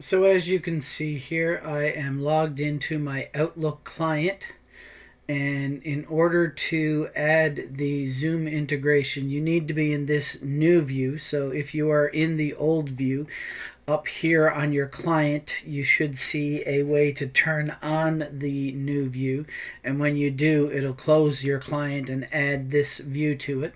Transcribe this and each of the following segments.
So as you can see here, I am logged into my Outlook client. And in order to add the Zoom integration, you need to be in this new view. So if you are in the old view, up here on your client, you should see a way to turn on the new view. And when you do, it'll close your client and add this view to it.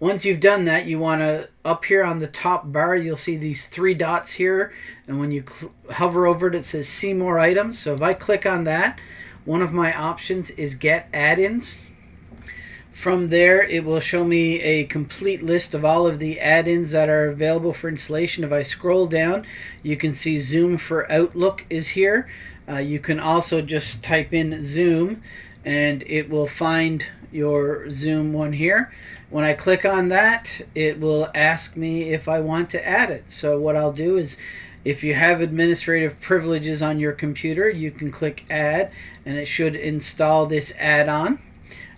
Once you've done that, you want to, up here on the top bar, you'll see these three dots here. And when you hover over it, it says see more items. So if I click on that, one of my options is get add-ins. From there, it will show me a complete list of all of the add-ins that are available for installation. If I scroll down, you can see Zoom for Outlook is here. Uh, you can also just type in Zoom and it will find your Zoom one here. When I click on that, it will ask me if I want to add it. So what I'll do is if you have administrative privileges on your computer, you can click Add and it should install this add-on.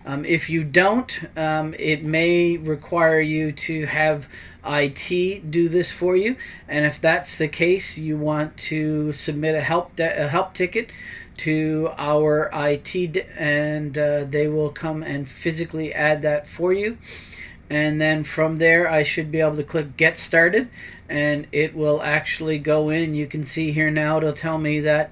Um, if you don't, um, it may require you to have IT do this for you. And if that's the case, you want to submit a help a help ticket to our IT, and uh, they will come and physically add that for you. And then from there, I should be able to click Get Started, and it will actually go in. And you can see here now, it'll tell me that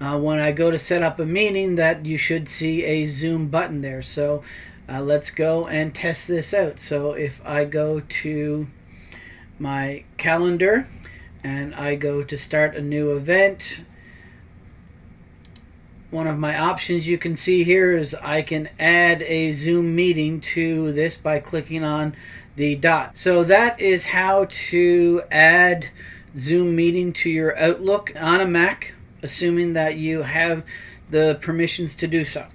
uh, when I go to set up a meeting that you should see a zoom button there so uh, let's go and test this out so if I go to my calendar and I go to start a new event one of my options you can see here is I can add a zoom meeting to this by clicking on the dot so that is how to add zoom meeting to your outlook on a Mac assuming that you have the permissions to do so.